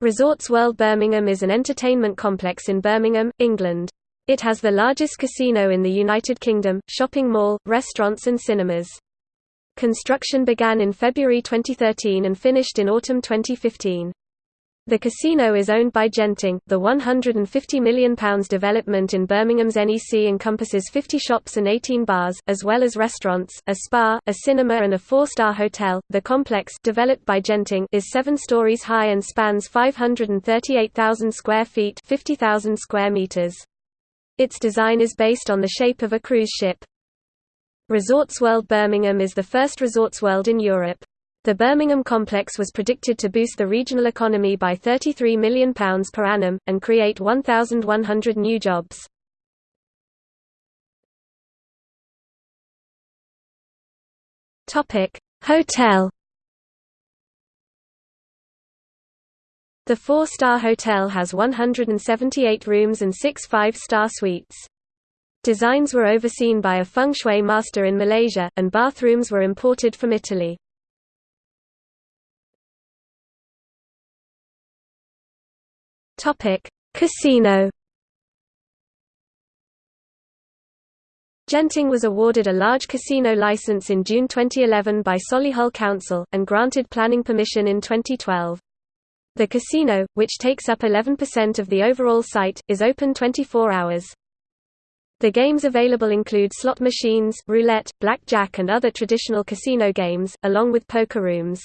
Resorts World Birmingham is an entertainment complex in Birmingham, England. It has the largest casino in the United Kingdom, shopping mall, restaurants and cinemas. Construction began in February 2013 and finished in autumn 2015. The casino is owned by Genting. The £150 million development in Birmingham's NEC encompasses 50 shops and 18 bars, as well as restaurants, a spa, a cinema, and a four star hotel. The complex, developed by Genting, is seven stories high and spans 538,000 square feet 50,000 square meters. Its design is based on the shape of a cruise ship. Resorts World Birmingham is the first Resorts World in Europe. The Birmingham complex was predicted to boost the regional economy by £33 million per annum, and create 1,100 new jobs. Hotel The four-star hotel has 178 rooms and six five-star suites. Designs were overseen by a feng shui master in Malaysia, and bathrooms were imported from Italy. Topic: Casino. Genting was awarded a large casino license in June 2011 by Solihull Council, and granted planning permission in 2012. The casino, which takes up 11% of the overall site, is open 24 hours. The games available include slot machines, roulette, blackjack and other traditional casino games, along with poker rooms.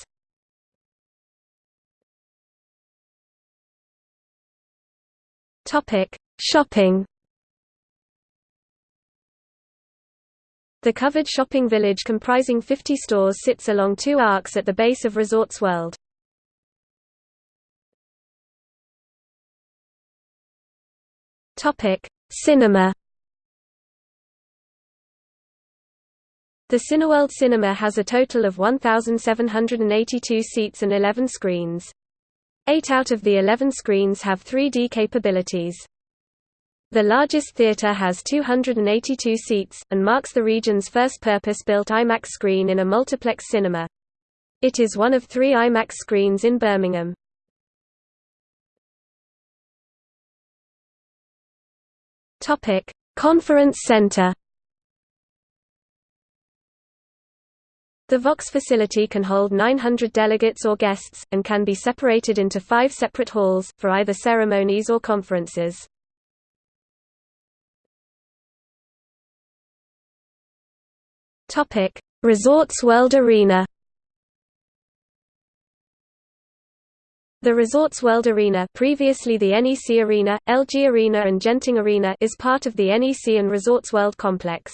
Topic: Shopping. The covered shopping village comprising 50 stores sits along two arcs at the base of Resorts World. Topic: Cinema. The Cineworld Cinema has a total of 1,782 seats and 11 screens. Eight out of the 11 screens have 3D capabilities. The largest theater has 282 seats, and marks the region's first purpose-built IMAX screen in a multiplex cinema. It is one of three IMAX screens in Birmingham. Conference Center The Vox facility can hold 900 delegates or guests, and can be separated into five separate halls, for either ceremonies or conferences. Resorts World Arena The Resorts World Arena previously the NEC Arena, LG Arena and Genting Arena is part of the NEC and Resorts World complex.